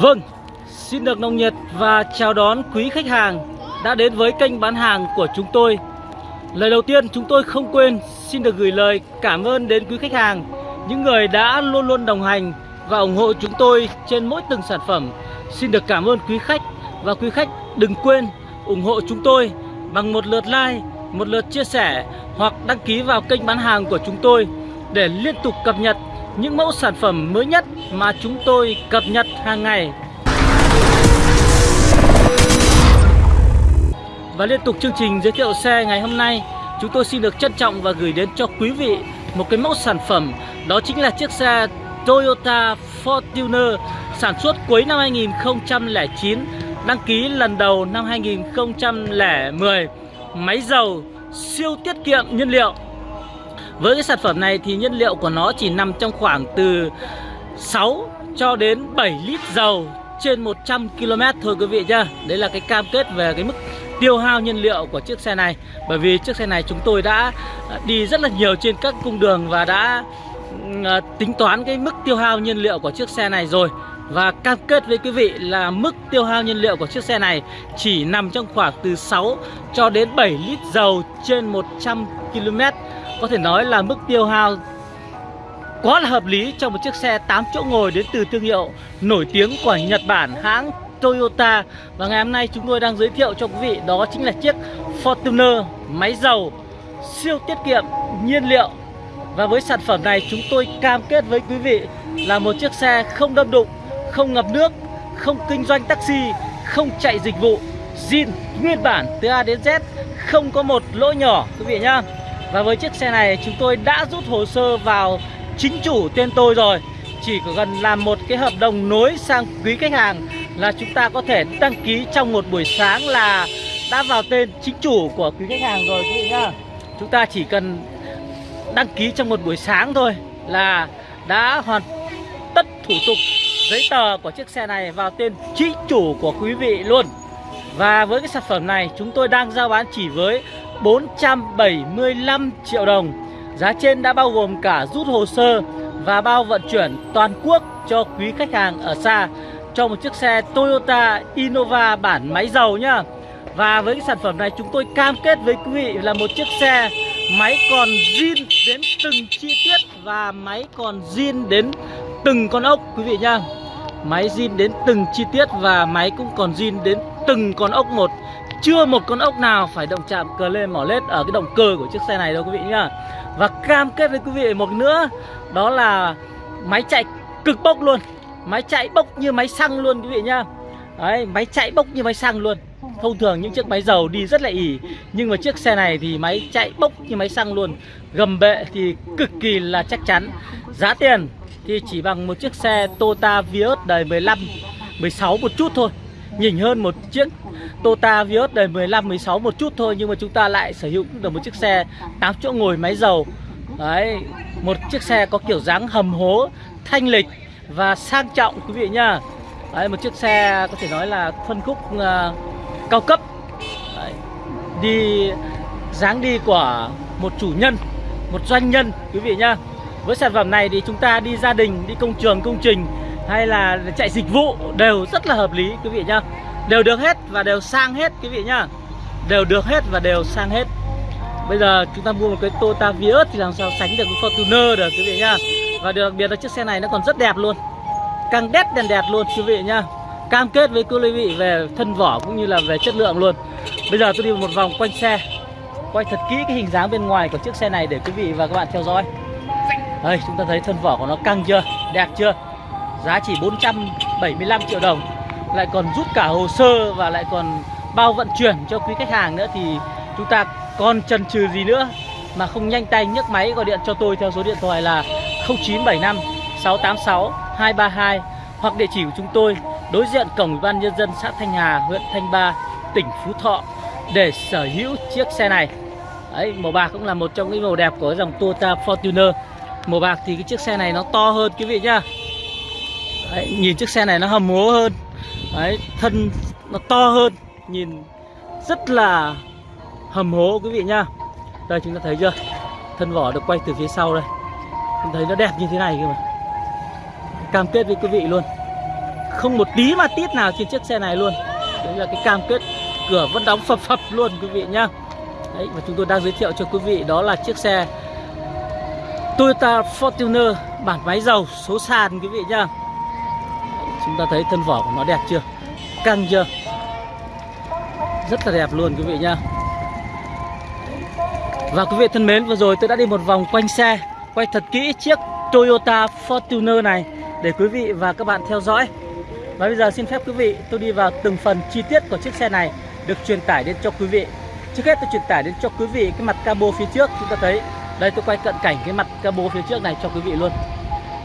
Vâng, xin được nồng nhiệt và chào đón quý khách hàng đã đến với kênh bán hàng của chúng tôi. Lời đầu tiên chúng tôi không quên xin được gửi lời cảm ơn đến quý khách hàng, những người đã luôn luôn đồng hành và ủng hộ chúng tôi trên mỗi từng sản phẩm. Xin được cảm ơn quý khách và quý khách đừng quên ủng hộ chúng tôi bằng một lượt like, một lượt chia sẻ hoặc đăng ký vào kênh bán hàng của chúng tôi để liên tục cập nhật những mẫu sản phẩm mới nhất mà chúng tôi cập nhật hàng ngày. Và liên tục chương trình giới thiệu xe ngày hôm nay, chúng tôi xin được trân trọng và gửi đến cho quý vị một cái mẫu sản phẩm đó chính là chiếc xe Toyota Fortuner sản xuất cuối năm 2009, đăng ký lần đầu năm 2010, máy dầu siêu tiết kiệm nhiên liệu với cái sản phẩm này thì nhiên liệu của nó chỉ nằm trong khoảng từ 6 cho đến 7 lít dầu trên 100 km thôi quý vị nhá. Đấy là cái cam kết về cái mức tiêu hao nhiên liệu của chiếc xe này. Bởi vì chiếc xe này chúng tôi đã đi rất là nhiều trên các cung đường và đã à, tính toán cái mức tiêu hao nhiên liệu của chiếc xe này rồi. Và cam kết với quý vị là mức tiêu hao nhiên liệu của chiếc xe này chỉ nằm trong khoảng từ 6 cho đến 7 lít dầu trên 100 km có thể nói là mức tiêu hao quá là hợp lý cho một chiếc xe 8 chỗ ngồi đến từ thương hiệu nổi tiếng của Nhật Bản hãng Toyota. Và ngày hôm nay chúng tôi đang giới thiệu cho quý vị đó chính là chiếc Fortuner máy dầu siêu tiết kiệm nhiên liệu. Và với sản phẩm này chúng tôi cam kết với quý vị là một chiếc xe không đâm đụng, không ngập nước, không kinh doanh taxi, không chạy dịch vụ zin nguyên bản từ A đến Z không có một lỗ nhỏ quý vị nhá và với chiếc xe này chúng tôi đã rút hồ sơ vào chính chủ tên tôi rồi. Chỉ có gần làm một cái hợp đồng nối sang quý khách hàng Là chúng ta có thể đăng ký trong một buổi sáng là đã vào tên chính chủ của quý khách hàng rồi, quý vị nhá. Chúng ta chỉ cần đăng ký trong một buổi sáng thôi là đã hoàn tất thủ tục giấy tờ của chiếc xe này vào tên chính chủ của quý vị luôn. Và với cái sản phẩm này, chúng tôi đang giao bán chỉ với 475 triệu đồng. Giá trên đã bao gồm cả rút hồ sơ và bao vận chuyển toàn quốc cho quý khách hàng ở xa, Cho một chiếc xe Toyota Innova bản máy dầu nhá. Và với cái sản phẩm này chúng tôi cam kết với quý vị là một chiếc xe Máy còn zin đến từng chi tiết và máy còn zin đến từng con ốc, quý vị nhá. Máy zin đến từng chi tiết và máy cũng còn zin đến từng con ốc một chưa một con ốc nào phải động chạm cờ lên mỏ lết ở cái động cơ của chiếc xe này đâu quý vị nhá. Và cam kết với quý vị một nữa Đó là máy chạy cực bốc luôn. Máy chạy bốc như máy xăng luôn quý vị nhá. Đấy, máy chạy bốc như máy xăng luôn. Thông thường những chiếc máy dầu đi rất là ỉ Nhưng mà chiếc xe này thì máy chạy bốc như máy xăng luôn. Gầm bệ thì cực kỳ là chắc chắn. Giá tiền thì chỉ bằng một chiếc xe Toyota Vios đời 15 16 một chút thôi. Nhỉnh hơn một chiếc Toyota Vios đời 15 16 một chút thôi nhưng mà chúng ta lại sở hữu được một chiếc xe 8 chỗ ngồi máy dầu. Đấy, một chiếc xe có kiểu dáng hầm hố, thanh lịch và sang trọng quý vị nhá. Đấy, một chiếc xe có thể nói là phân khúc uh, cao cấp. Đấy, đi dáng đi của một chủ nhân, một doanh nhân quý vị nhá. Với sản phẩm này thì chúng ta đi gia đình, đi công trường, công trình hay là chạy dịch vụ đều rất là hợp lý, quý vị nhá. Đều được hết và đều sang hết, quý vị nhá. Đều được hết và đều sang hết. Bây giờ chúng ta mua một cái Toyota Vios thì làm sao sánh được với Fortuner được, quý vị nhá. Và điều đặc biệt là chiếc xe này nó còn rất đẹp luôn. Càng đét đèn đẹp luôn, quý vị nhá. Cam kết với quý vị về thân vỏ cũng như là về chất lượng luôn. Bây giờ tôi đi một vòng quanh xe. Quay thật kỹ cái hình dáng bên ngoài của chiếc xe này để quý vị và các bạn theo dõi. Đây, chúng ta thấy thân vỏ của nó căng chưa? Đẹp chưa? Giá chỉ 475 triệu đồng lại còn rút cả hồ sơ và lại còn bao vận chuyển cho quý khách hàng nữa thì chúng ta còn chần chừ gì nữa mà không nhanh tay nhấc máy gọi điện cho tôi theo số điện thoại là 0975 686 232 hoặc địa chỉ của chúng tôi đối diện cổng ủy ban nhân dân xã Thanh Hà, huyện Thanh Ba, tỉnh Phú Thọ để sở hữu chiếc xe này. Đấy, màu bạc cũng là một trong những màu đẹp của dòng Toyota Fortuner. Màu bạc thì cái chiếc xe này nó to hơn quý vị nhá. Đấy, nhìn chiếc xe này nó hầm hố hơn. Đấy, thân nó to hơn. Nhìn rất là hầm hố quý vị nhá. Đây chúng ta thấy chưa? Thân vỏ được quay từ phía sau đây. Chúng thấy nó đẹp như thế này cơ mà. Cam kết với quý vị luôn. Không một tí mà tít nào trên chiếc xe này luôn. Đấy là cái cam kết cửa vẫn đóng phập phập luôn quý vị nhá. Đấy và chúng tôi đang giới thiệu cho quý vị đó là chiếc xe Toyota Fortuner bản máy dầu số sàn quý vị nhá chúng ta thấy thân vỏ của nó đẹp chưa? Căng chưa? Rất là đẹp luôn quý vị nhá. Và quý vị thân mến, vừa rồi tôi đã đi một vòng quanh xe, quay thật kỹ chiếc Toyota Fortuner này để quý vị và các bạn theo dõi. Và bây giờ xin phép quý vị, tôi đi vào từng phần chi tiết của chiếc xe này được truyền tải đến cho quý vị. Trước hết tôi truyền tải đến cho quý vị cái mặt cabo phía trước, chúng ta thấy. Đây, tôi quay cận cảnh cái mặt cabo phía trước này cho quý vị luôn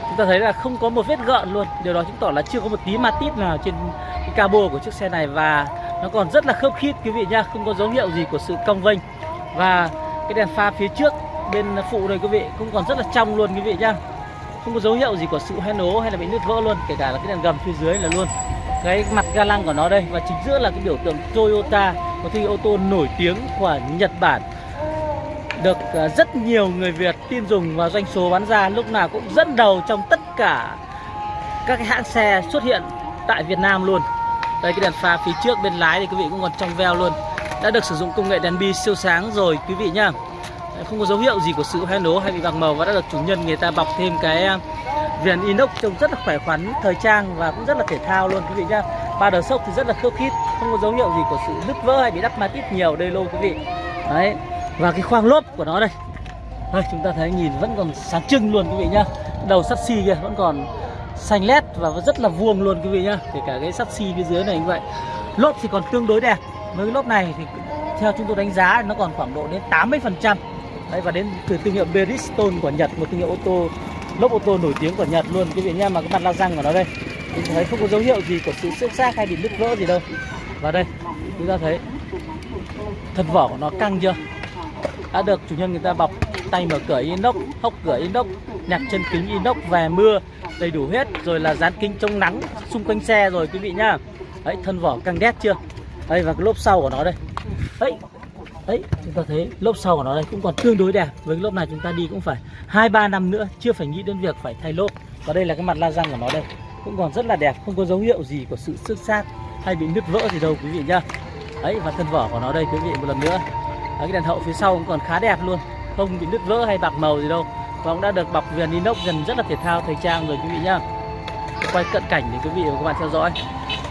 chúng ta thấy là không có một vết gợn luôn. Điều đó chứng tỏ là chưa có một tí ma tít nào trên cái cabo của chiếc xe này và nó còn rất là khớp khít, quý vị nha không có dấu hiệu gì của sự cong vênh. Và cái đèn pha phía trước bên phụ này quý vị, cũng còn rất là trong luôn, quý vị nhá. Không có dấu hiệu gì của sự hoen ố hay là bị nứt vỡ luôn, kể cả là cái đèn gầm phía dưới là luôn. Cái mặt ga lăng của nó đây, và chính giữa là cái biểu tượng Toyota một thương hiệu ô tô nổi tiếng của Nhật Bản được ờ, rất nhiều người Việt tin dùng và doanh số bán ra lúc nào cũng dẫn đầu trong tất cả các cái hãng xe xuất hiện tại Việt Nam luôn. Đây, cái đèn pha phía trước bên lái thì quý vị cũng còn trong veo luôn. Đã được sử dụng công nghệ đèn bi siêu sáng rồi, quý vị nhá. Không có dấu hiệu gì của sự hoen nố hay bị bạc màu và đã được chủ nhân người ta bọc thêm cái ờ, viền inox trông rất là khỏe khoắn, thời trang và cũng rất là thể thao luôn, quý vị nhá. Ba đờ sốc thì rất là khớp khít, không có dấu hiệu gì của sự nứt vỡ hay bị đắp mát ít nhiều, đây luôn quý vị. Đấy và cái khoang lốp của nó đây. Đây chúng ta thấy nhìn vẫn còn sáng trưng luôn quý vị nhá. Đầu sắt xi kia vẫn còn xanh lét và rất là vuông luôn quý vị nhá. Kể cả cái sắt xi phía dưới này như vậy. Lốp thì còn tương đối đẹp. Với cái lốp này thì theo chúng tôi đánh giá nó còn khoảng độ đến 80 phần trăm. Đấy, và đến từ thương hiệu Bridgestone của Nhật một thương hiệu ô tô lốp ô tô nổi tiếng của Nhật luôn quý vị nhá mà cái mặt la răng của nó đây. Chúng ta thấy không có dấu hiệu gì của sự xước xác hay bị nứt vỡ gì đâu. Và đây chúng ta thấy thân vỏ của nó căng chưa? Đã được chủ nhân người ta bọc, tay mở cửa inox, hốc cửa inox nhạc chân kính inox về mưa, đầy đủ hết, rồi là dán kính chống nắng xung quanh xe rồi, quý vị nhá. Đấy, thân vỏ căng đét chưa? Đây, và cái lốp sau của nó đây. Đấy đấy, chúng ta thấy lốp sau của nó đây cũng còn tương đối đẹp. Với cái lốp này chúng ta đi cũng phải hai, ba năm nữa, chưa phải nghĩ đến việc phải thay lốp. Và đây là cái mặt la răng của nó đây, cũng còn rất là đẹp, không có dấu hiệu gì của sự xước xác hay bị nứt vỡ gì đâu, quý vị nhá. Đấy, và thân vỏ của nó đây, quý vị một lần nữa đấy, cái đèn hậu phía sau cũng còn khá đẹp luôn không bị nứt vỡ hay bạc màu gì đâu và cũng đã được bọc viền inox dần rất là thể thao thời trang rồi quý vị nhá quay cận cảnh để quý vị và các bạn theo dõi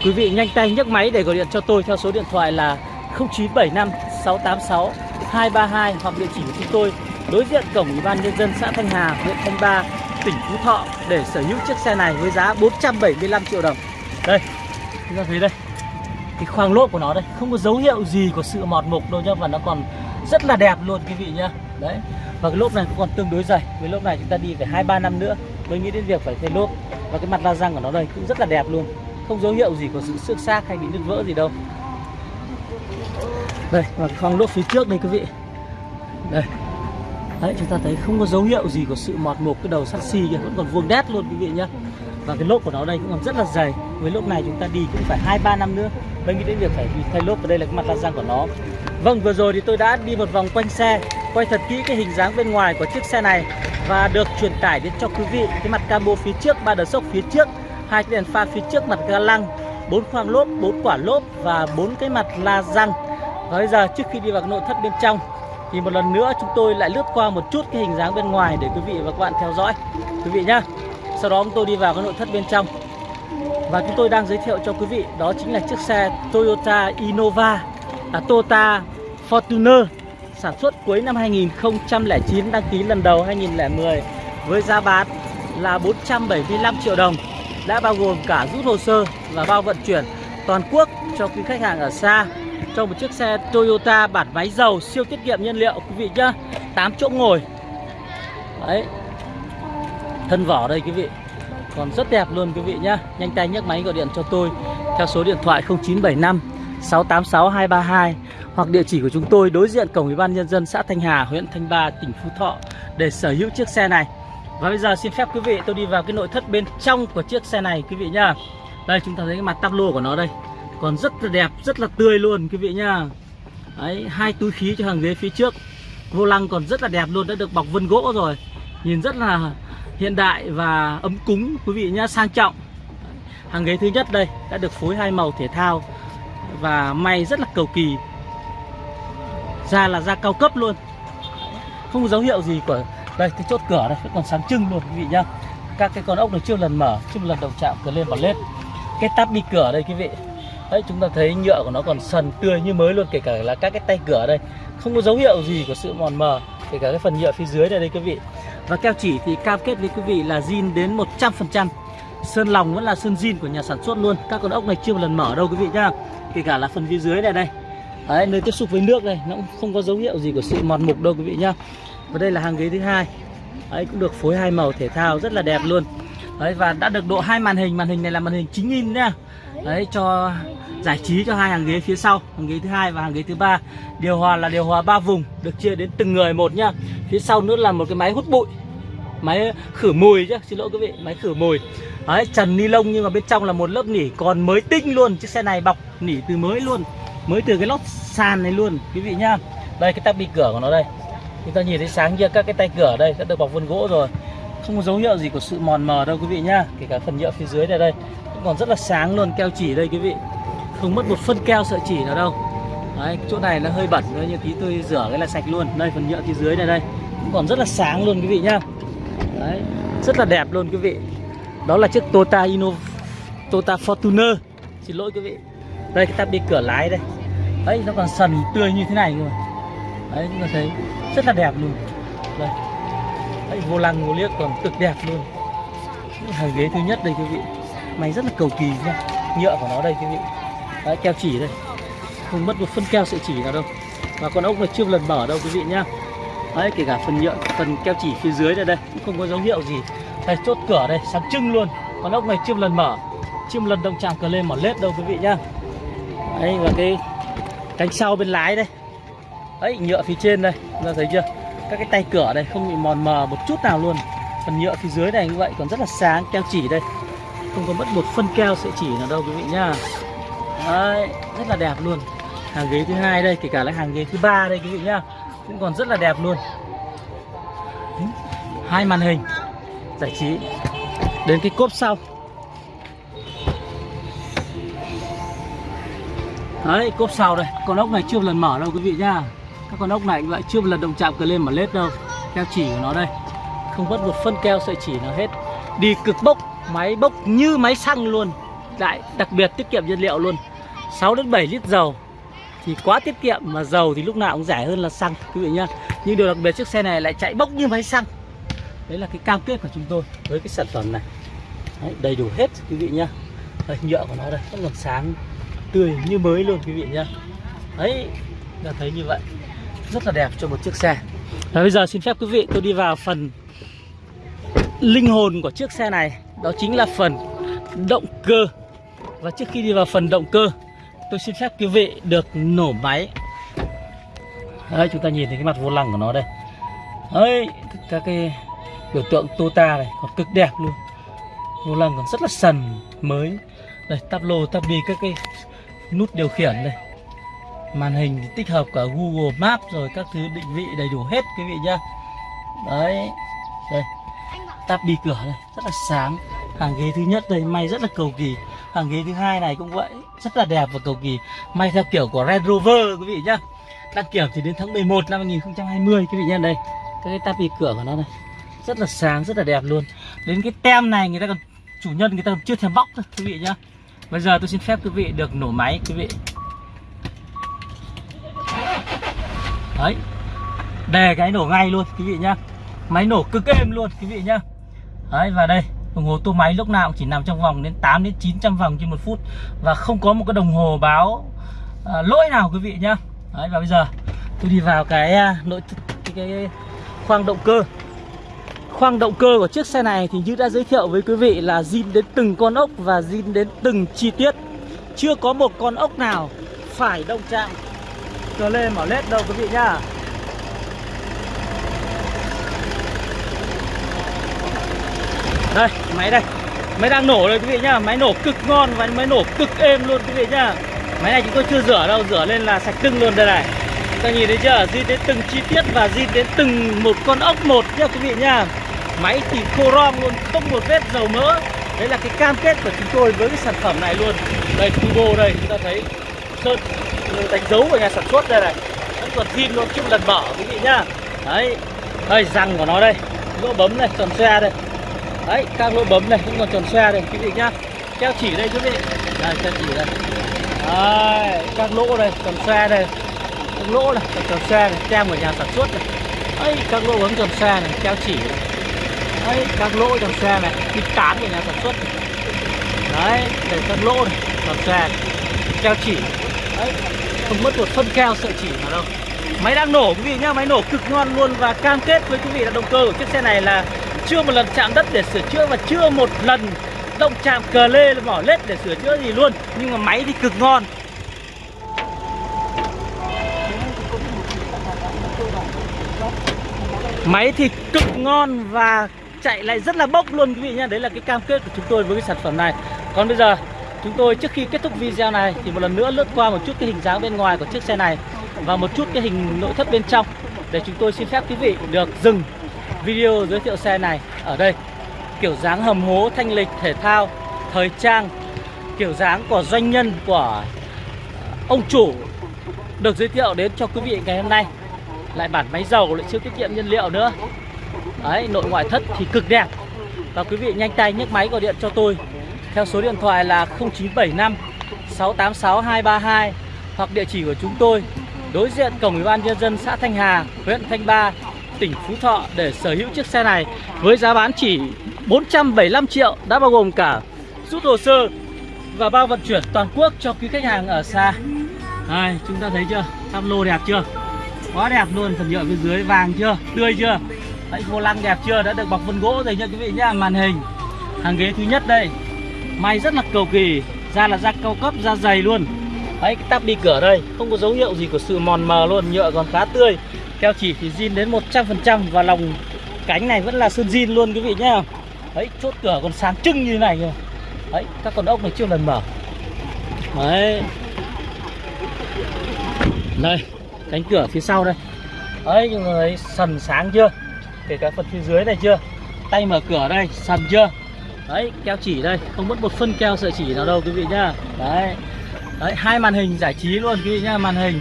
quý vị nhanh tay nhấc máy để gọi điện cho tôi theo số điện thoại là 0975 686 232 hoặc địa chỉ của chúng tôi đối diện cổng Ủy ban nhân dân xã Thanh Hà, huyện Thanh Ba, tỉnh Phú Thọ để sở hữu chiếc xe này với giá 475 triệu đồng. Đây, chúng ta thấy đây. Cái khoang lốp của nó đây không có dấu hiệu gì của sự mọt mục đâu nhá và nó còn rất là đẹp luôn quý vị nhá. Đấy. Và cái lốp này cũng còn tương đối dày. Với lốp này chúng ta đi phải 2 3 năm nữa mới nghĩ đến việc phải thay lốp. Và cái mặt la răng của nó đây cũng rất là đẹp luôn. Không dấu hiệu gì của sự xước xác hay bị nứt vỡ gì đâu đây, và khoang lốp phía trước đây quý vị đây đấy, chúng ta thấy không có dấu hiệu gì của sự mọt mục cái đầu sắt xi kia vẫn còn vuông đét luôn quý vị nhá và cái lốp của nó đây cũng còn rất là dày với lốp này chúng ta đi cũng phải hai, ba năm nữa mới nghĩ đến việc phải thay lốp và đây là cái mặt la răng của nó vâng vừa rồi thì tôi đã đi một vòng quanh xe, quay thật kỹ cái hình dáng bên ngoài của chiếc xe này và được truyền tải đến cho quý vị cái mặt cabo phía trước, ba đờ sốc phía trước, hai cái đèn pha phía trước mặt ga lăng, bốn khoang lốp, bốn quả lốp và bốn cái mặt la răng và bây giờ trước khi đi vào nội thất bên trong, thì một lần nữa chúng tôi lại lướt qua một chút cái hình dáng bên ngoài để quý vị và các bạn theo dõi quý vị nhá. Sau đó chúng tôi đi vào cái nội thất bên trong. Và chúng tôi đang giới thiệu cho quý vị, đó chính là chiếc xe Toyota Innova Toyota Fortuner, sản xuất cuối năm 2009 đăng ký lần đầu 2010 với giá bán là 475 triệu đồng. Đã bao gồm cả rút hồ sơ và bao vận chuyển toàn quốc cho quý khách hàng ở xa. Cho một chiếc xe Toyota bản máy dầu, siêu tiết kiệm nhiên liệu, quý vị nhá 8 chỗ ngồi. Đấy. Thân vỏ đây, quý vị. Còn rất đẹp luôn, quý vị nhá. Nhanh tay nhấc máy gọi điện cho tôi, theo số điện thoại 0975 686 232 hoặc địa chỉ của chúng tôi đối diện cổng ủy ban nhân dân xã Thanh Hà, huyện Thanh Ba, tỉnh Phú Thọ để sở hữu chiếc xe này. Và bây giờ xin phép quý vị, tôi đi vào cái nội thất bên trong của chiếc xe này quý vị nhá. Đây, chúng ta thấy cái mặt tắp lô của nó đây. Còn rất là đẹp, rất là tươi luôn quý vị nhá. Đấy, hai túi khí cho hàng ghế phía trước. Vô lăng còn rất là đẹp luôn, đã được bọc vân gỗ rồi. Nhìn rất là hiện đại và ấm cúng quý vị nhá, sang trọng. Hàng ghế thứ nhất đây, đã được phối hai màu thể thao và may rất là cầu kỳ. Da là da cao cấp luôn. Không có dấu hiệu gì của đây cái chốt cửa đây vẫn còn sáng trưng luôn quý vị nhá. Các cái con ốc này chưa lần mở, chưa lần đầu chạm cửa lên vào lết. Cái tắp đi cửa đây quý vị. Đấy chúng ta thấy nhựa của nó còn sần tươi như mới luôn kể cả là các cái tay cửa đây không có dấu hiệu gì của sự mòn mờ kể cả cái phần nhựa phía dưới này đây quý vị và keo chỉ thì cam kết với quý vị là zin đến 100% sơn lòng vẫn là sơn zin của nhà sản xuất luôn. Các con ốc này chưa một lần mở đâu, quý vị nhá. Kể cả là phần phía dưới này đây đấy, nơi tiếp xúc với nước này, nó cũng không có dấu hiệu gì của sự mòn mục đâu, quý vị nhá. Và đây là hàng ghế thứ hai. Đấy, cũng được phối hai màu thể thao rất là đẹp luôn. Đấy, và đã được độ hai màn hình. Màn hình này là màn hình chính in nhá. Đấy, cho, giải trí cho hai hàng ghế phía sau, hàng ghế thứ hai và hàng ghế thứ ba. Điều hòa là điều hòa ba vùng, được chia đến từng người một nhá. Phía sau nữa là một cái máy hút bụi, máy khử mùi chứ xin lỗi quý vị, máy khử mùi đấy, trần ni lông nhưng mà bên trong là một lớp nỉ còn mới tinh luôn. Chiếc xe này bọc nỉ từ mới luôn, mới từ cái lót sàn này luôn, quý vị nhá. Đây, cái tắp bi cửa của nó đây. Chúng ta nhìn thấy sáng chưa các cái tay cửa ở đây đã được bọc vân gỗ rồi. Không có dấu hiệu gì của sự mòn mờ đâu, quý vị nhá. Kể cả phần nhựa phía dưới này đây, cũng còn rất là sáng luôn, keo chỉ đây, quý vị. Không mất một phân keo sợi chỉ nào đâu. Đấy, chỗ này nó hơi bẩn thôi, nhưng tí tôi rửa cái là sạch luôn. Đây, phần nhựa phía dưới này đây, cũng còn rất là sáng luôn, quý vị nhá. Đấy, rất là đẹp luôn, quý vị đó là chiếc Toyota Innova Toyota Fortuner. Xin lỗi quý vị. Đây cái tắp đi cửa lái đây. Đấy nó còn sần tươi như thế này rồi đấy chúng ta thấy rất là đẹp luôn. Đây. Đấy, vô lăng vô liếc còn cực đẹp luôn. Hàng ghế thứ nhất đây quý vị. Máy rất là cầu kỳ nha. Nhựa của nó đây quý vị. Đấy, keo chỉ đây. Không mất một phân keo sợi chỉ nào đâu. Và con ốc này chưa lần mở đâu quý vị nhá. Đấy kể cả phần nhựa phần keo chỉ phía dưới này đây cũng không có dấu hiệu gì đây, chốt cửa đây, sáng trưng luôn. Con ốc này chưa lần mở. Chưa lần động chạm cờ lên mở lết đâu, quý vị nhá. Đấy, và cái cánh sau bên lái đây. Đấy, nhựa phía trên đây, chúng ta thấy chưa? Các cái tay cửa đây, không bị mòn mờ một chút nào luôn. Phần nhựa phía dưới này như vậy, còn rất là sáng, keo chỉ đây. Không có mất một phân keo sợi chỉ nào đâu, quý vị nhá. Đấy, rất là đẹp luôn. Hàng ghế thứ hai đây, kể cả là hàng ghế thứ ba đây, quý vị nhá. Cũng còn rất là đẹp luôn. Hai màn hình giải trí. Đến cái cốp sau. Đấy, cốp sau đây. Con ốc này chưa một lần mở đâu quý vị nhá. Các con ốc này cũng vậy chưa một lần động chạm cờ lên mà lết đâu. Keo chỉ của nó đây. Không mất một phân keo sợi chỉ nào hết. Đi cực bốc, máy bốc như máy xăng luôn. Lại đặc biệt tiết kiệm nhiên liệu luôn. 6 đến 7 lít dầu. Thì quá tiết kiệm mà dầu thì lúc nào cũng rẻ hơn là xăng, quý vị nhá. Nhưng điều đặc biệt chiếc xe này lại chạy bốc như máy xăng đấy là cái cam kết của chúng tôi với cái sản phẩm này. Đấy, đầy đủ hết quý vị nhá. Đây, nhựa của nó đây vẫn còn sáng tươi như mới luôn quý vị nhá. Đấy là thấy như vậy. Rất là đẹp cho một chiếc xe. Và bây giờ xin phép quý vị tôi đi vào phần linh hồn của chiếc xe này. Đó chính là phần động cơ. Và trước khi đi vào phần động cơ tôi xin phép quý vị được nổ máy. Đấy chúng ta nhìn thấy cái mặt vô lăng của nó đây. Đấy các cái biểu tượng Tota này, còn cực đẹp luôn. Vô lăng còn rất là sần mới. Đây tắp lô tắp đi các cái nút điều khiển đây màn hình thì tích hợp cả Google map rồi các thứ định vị đầy đủ hết, quý vị nhá. Đấy, đây. Tắp đi cửa này, rất là sáng. Hàng ghế thứ nhất đây, may rất là cầu kỳ. Hàng ghế thứ hai này cũng vậy, rất là đẹp và cầu kỳ. May theo kiểu của Range Rover, quý vị nhá. Đăng kiểm thì đến tháng 11 năm 2020 quý vị nhá. Đây, các cái tắp đi cửa của nó đây rất là sáng rất là đẹp luôn. Đến cái tem này người ta còn chủ nhân người ta còn chưa thèm bóc thôi quý vị nhá. Bây giờ tôi xin phép quý vị được nổ máy quý vị. Đấy. Đề cái nổ ngay luôn quý vị nhá. Máy nổ cực êm luôn quý vị nhá. Đấy và đây đồng hồ tua máy lúc nào cũng chỉ nằm trong vòng đến 8 đến 900 vòng trên một phút. Và không có một cái đồng hồ báo à, lỗi nào quý vị nhá. Đấy và bây giờ tôi đi vào cái à, nội cái, cái khoang động cơ khoang động cơ của chiếc xe này thì như đã giới thiệu với quý vị là zin đến từng con ốc và zin đến từng chi tiết. Chưa có một con ốc nào phải động chạm. Cờ lên mở lết đâu quý vị nhá. Đây, máy đây. Máy đang nổ đây quý vị nhá. Máy nổ cực ngon và máy nổ cực êm luôn quý vị nhá. Máy này chúng tôi chưa rửa đâu, rửa lên là sạch tưng luôn đây này. Ta nhìn thấy chưa? Di đến từng chi tiết và di đến từng một con ốc một nhá quý vị nhá máy thì khô rom luôn không một vết dầu mỡ. Đấy là cái cam kết của chúng tôi với cái sản phẩm này luôn. Đây turbo đây chúng ta thấy sơn ừ, đánh dấu của nhà sản xuất đây này. Vẫn còn zin luôn chưa lần mở quý vị nhá. Đấy đây răng của nó đây. Lỗ bấm này tròn xe đây. Đấy các lỗ bấm này cũng còn tròn xe đây quý vị nhá. Keo chỉ đây quý vị. Đây keo chỉ đây. Đấy, các lỗ đây tròn xe đây. Các lỗ này tròn xe này tem của nhà sản xuất này. Đấy các lỗ bấm tròn xe này keo chỉ. này đấy các lỗ trong xe này cái tán của nhà sản xuất. Đấy để các lỗ này tròn xe này. keo chỉ. Đấy không mất một phân keo sợi chỉ nào đâu. Máy đang nổ quý vị nhá, máy nổ cực ngon luôn và cam kết với quý vị là động cơ của chiếc xe này là chưa một lần chạm đất để sửa chữa và chưa một lần động chạm cờ lê mỏ lết để sửa chữa gì luôn. Nhưng mà máy thì cực ngon. Máy thì cực ngon và chạy lại rất là bốc luôn quý vị nhá. Đấy là cái cam kết của chúng tôi với cái sản phẩm này. Còn bây giờ, chúng tôi trước khi kết thúc video này thì một lần nữa lướt qua một chút cái hình dáng bên ngoài của chiếc xe này và một chút cái hình nội thất bên trong để chúng tôi xin phép quý vị được dừng video giới thiệu xe này ở đây. Kiểu dáng hầm hố, thanh lịch, thể thao, thời trang, kiểu dáng của doanh nhân, của ông chủ được giới thiệu đến cho quý vị ngày hôm nay. Lại bản máy dầu, lại siêu tiết kiệm nhiên liệu nữa đấy nội ngoại thất thì cực đẹp và quý vị nhanh tay nhấc máy gọi điện cho tôi theo số điện thoại là 0975 686 232 hoặc địa chỉ của chúng tôi đối diện cổng ủy ban nhân dân xã Thanh Hà, huyện Thanh Ba, tỉnh Phú Thọ để sở hữu chiếc xe này với giá bán chỉ 475 triệu đã bao gồm cả rút hồ sơ và bao vận chuyển toàn quốc cho quý khách hàng ở xa. Đây, chúng ta thấy chưa? Tam lô đẹp chưa? Quá đẹp luôn, phần nhựa bên dưới vàng chưa? Tươi chưa? Đấy, vô lăng đẹp chưa? Đã được bọc vân gỗ rồi nha quý vị nhá, màn hình. Hàng ghế thứ nhất đây. May rất là cầu kỳ, da là da cao cấp, da dày luôn. Đấy, cái tắp đi cửa đây, không có dấu hiệu gì của sự mòn mờ luôn, nhựa còn khá tươi. Keo chỉ thì zin đến 100% và lòng cánh này vẫn là sơn zin luôn quý vị nhá. Đấy, chốt cửa còn sáng trưng như thế này kìa. Đấy, các con ốc này chưa lần mở. Đấy. Đây, cánh cửa phía sau đây. Đấy, nhưng mà thấy sần sáng chưa? Kể cả phần phía dưới này chưa? Tay mở cửa đây, sần chưa? Đấy, keo chỉ đây, không mất một phân keo sợi chỉ nào đâu quý vị nhá. Đấy. Đấy, hai màn hình giải trí luôn quý vị nhá, màn hình.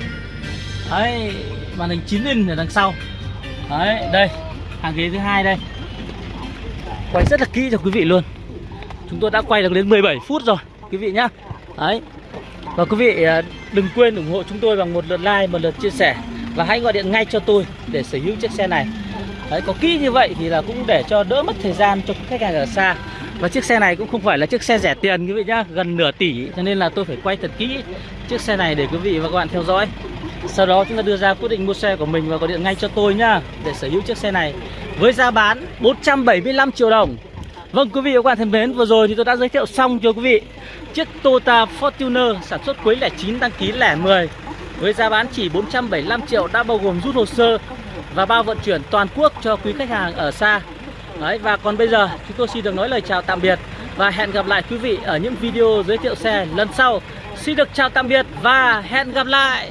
Đấy, màn hình 9 inch ở đằng sau. Đấy, đây, hàng ghế thứ hai đây. Quay rất là kỹ cho quý vị luôn. Chúng tôi đã quay được đến 17 phút rồi quý vị nhá. Đấy. Và quý vị à, đừng quên ủng hộ chúng tôi bằng một lượt like, một lượt chia sẻ và hãy gọi điện ngay cho tôi để sở hữu chiếc xe này. Đấy, có kỹ như vậy thì là cũng để cho đỡ mất thời gian cho khách hàng ở xa. Và chiếc xe này cũng không phải là chiếc xe rẻ tiền quý vị nhá Gần nửa tỷ. Cho nên là tôi phải quay thật kỹ chiếc xe này để quý vị và các bạn theo dõi. Sau đó chúng ta đưa ra quyết định mua xe của mình và gọi điện ngay cho tôi nhá Để sở hữu chiếc xe này Với giá bán 475 triệu đồng. Vâng quý vị và các bạn thân mến Vừa rồi thì tôi đã giới thiệu xong cho quý vị Chiếc Toyota Fortuner sản xuất cuối lẻ 9 đăng ký lẻ 10 Với giá bán chỉ 475 triệu đã bao gồm rút hồ sơ và bao vận chuyển toàn quốc cho quý khách hàng ở xa Đấy, và còn bây giờ chúng tôi xin được nói lời chào tạm biệt và hẹn gặp lại quý vị ở những video giới thiệu xe lần sau. Xin được chào tạm biệt và hẹn gặp lại.